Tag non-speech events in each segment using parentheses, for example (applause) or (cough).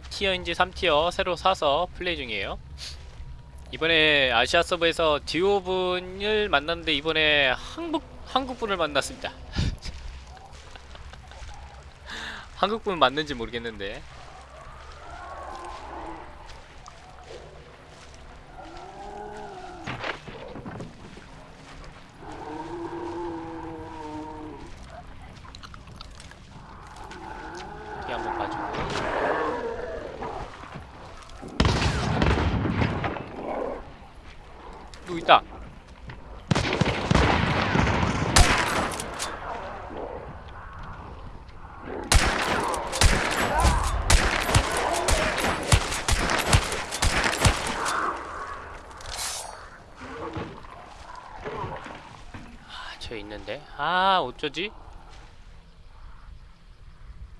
2티어인지 3티어 새로 사서 플레이 중이에요. 이번에 아시아 서버에서 듀오분을 만났는데 이번에 한국 한국분을 만났습니다. (laughs) 한국분 맞는지 모르겠는데 누구 있다. 아, 저 있는데? 아 어쩌지?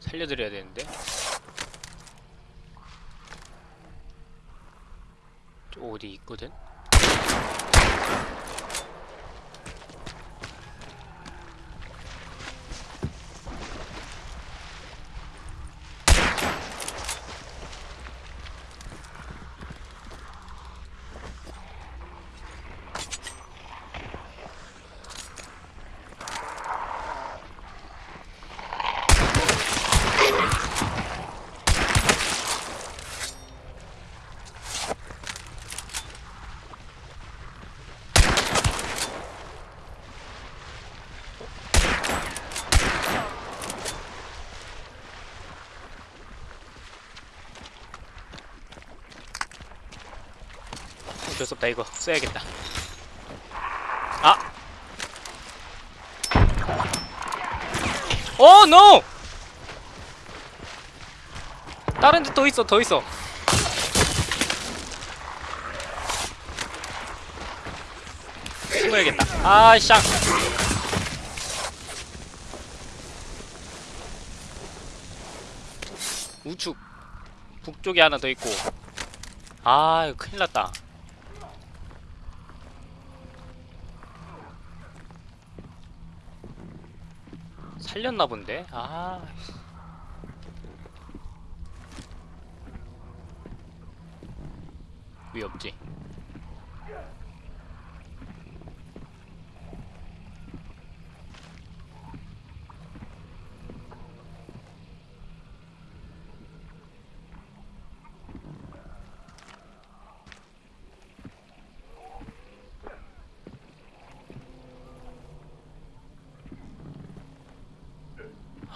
살려드려야 되는데? 저 어디 있거든 어쩔 수 없다 이거. 써야겠다. 아! 어 노! 다른 데 더 있어 더 있어. 숨어야겠다. 아샹 우측 북쪽에 하나 더 있고. 아 이거 큰일 났다 살렸나 본데? 아. 위 없지?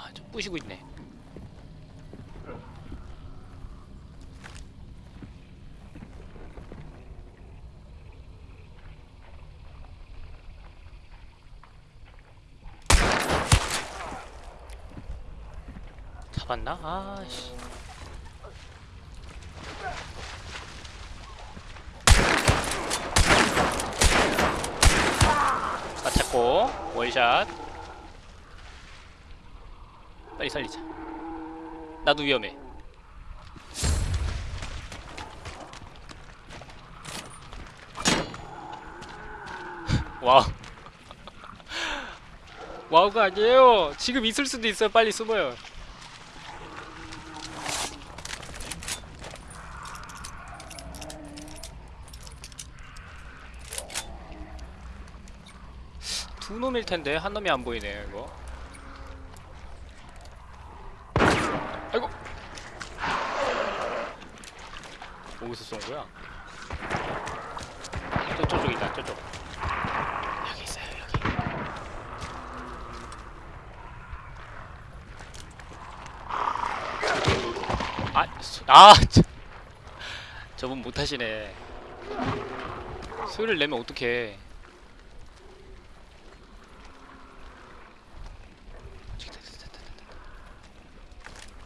아, 저 부시고 있네. 잡았나? 아씨. 맞췄고 원샷. 빨리 살리자. 나도 위험해. 와우. (laughs) 와우가 아니에요. 지금 있을 수도 있어요. 빨리 숨어요. 두 놈일 텐데 한 놈이 안 보이네 이거. 아이고. 쏜 거야? 저쪽 쪽이다 저쪽. 여기 있어요 여기. 아, 소- 아, 저, 저분 못하시네. 소리를 내면 어떡해.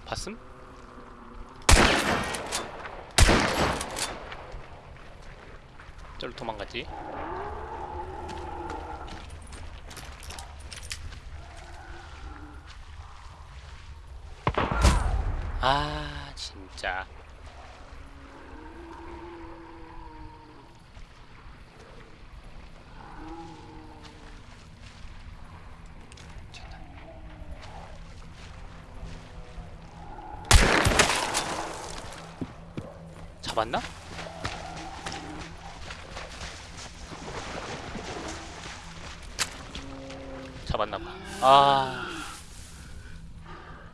봤음? 저로 도망갔지? 아 진짜 잡았나? 잡았나봐. 아.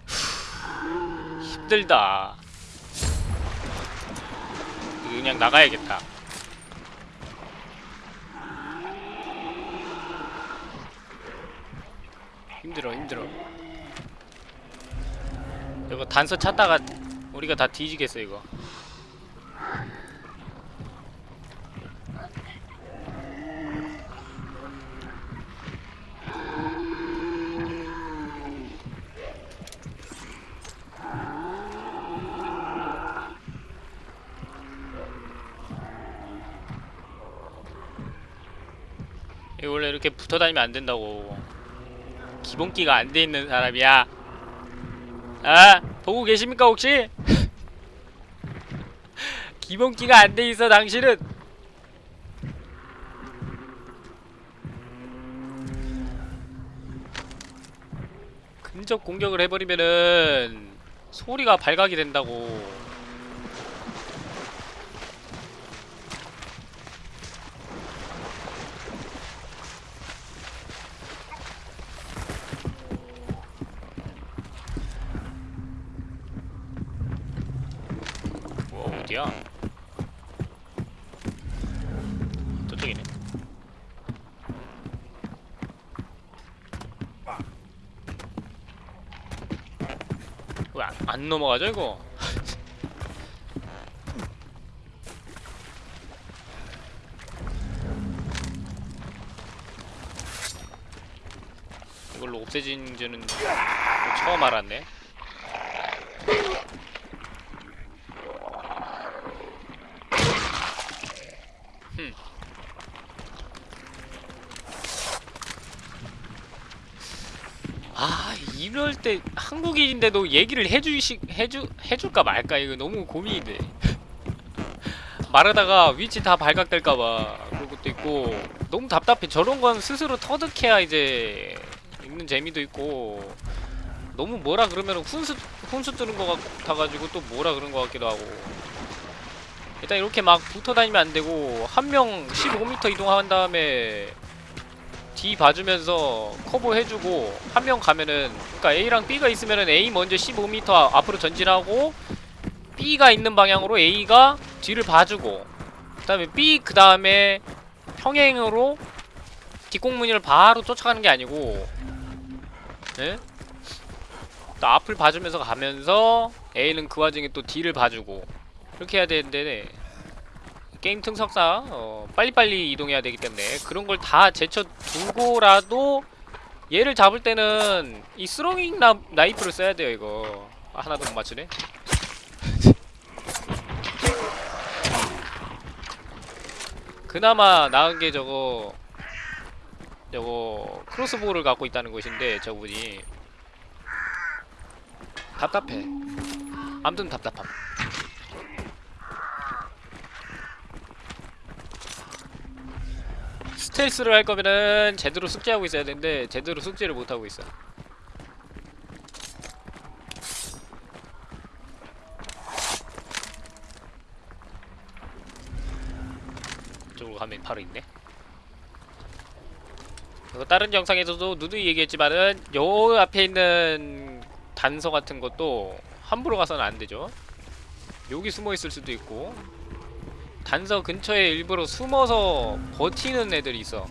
후, 힘들다. 그냥 나가야겠다. 힘들어 힘들어. 이거 단서 찾다가 우리가 다 뒤지겠어 이거 이렇게 붙어 다니면 안 된다고. 기본기가 안 돼 있는 사람이야. 아 보고 계십니까 혹시? (laughs) 기본기가 안 돼 있어 당신은. 근접 공격을 해버리면은 소리가 발각이 된다고 뭐 어디야? 저쪽이네. 왜안 안 넘어가죠 이거? (laughs) 이걸로 없애진 줄은 처음 알았네. 아 이럴 때 한국인인데도 얘기를 해주시 해주 해줄까 말까 이거 너무 고민이 돼. (laughs) 말하다가 위치 다 발각될까봐 그런 것도 있고 너무 답답해. 저런 건 스스로 터득해야 이제 읽는 재미도 있고 너무 뭐라 그러면 훈수 훈수 뜨는 것 같아가지고 또 뭐라 그런 것 같기도 하고 일단 이렇게 막 붙어 다니면 안 되고 한 명 15m 이동한 다음에 D 봐주면서 커버 해주고 한 명 가면은 그러니까 A랑 B가 있으면은 A 먼저 15m 앞으로 전진하고 B가 있는 방향으로 A가 뒤를 봐주고 그 다음에 B 그 다음에 평행으로 뒷공무니를 바로 쫓아가는 게 아니고 예? 또 앞을 봐주면서 가면서 A는 그 와중에 또 D를 봐주고 그렇게 해야 되는데 게임 특성상 어, 빨리빨리 이동해야 되기 때문에 그런 걸 다 제쳐 두고라도 얘를 잡을 때는 이 스로잉 나, 나이프를 써야 돼요 이거. 아, 하나도 못 맞추네. (laughs) 그나마 나은 게 저거 저거 크로스보우를 갖고 있다는 것인데 저분이. 답답해. 아무튼 답답함 스텔스를 할 거면은 제대로 숙제하고 있어야 되는데 제대로 숙제를 못 하고 있어. 이쪽으로 가면 바로 있네. 이거 다른 영상에서도 누누이 얘기했지만은 요 앞에 있는 단서 같은 것도 함부로 가서는 안 되죠. 여기 숨어 있을 수도 있고 단서 근처에 일부러 숨어서 버티는 애들이 있어.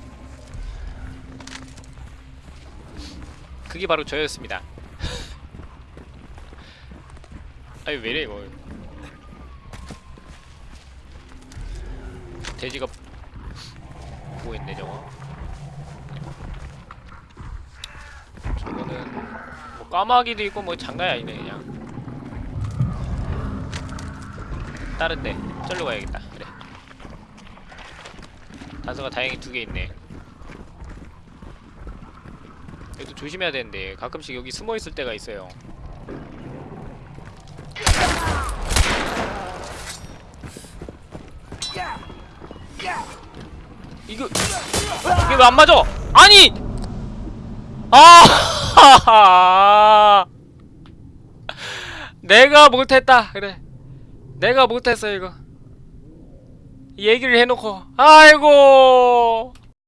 그게 바로 저였습니다. (laughs) 아니 왜래 이거? 돼지가 뭐했네 저거. 저거는 뭐 까마귀도 있고 뭐 장난이 아니네 그냥. 다른데 절로 가야겠다. 그래. 단서가 다행히 두 개 있네. 여기도 조심해야 되는데 가끔씩 여기 숨어 있을 때가 있어요. 이거 이게 왜 안 맞아? 아니! 아! (laughs) 내가 못했다. 그래. 내가 못했어 이거. 얘기를 해놓고 아이고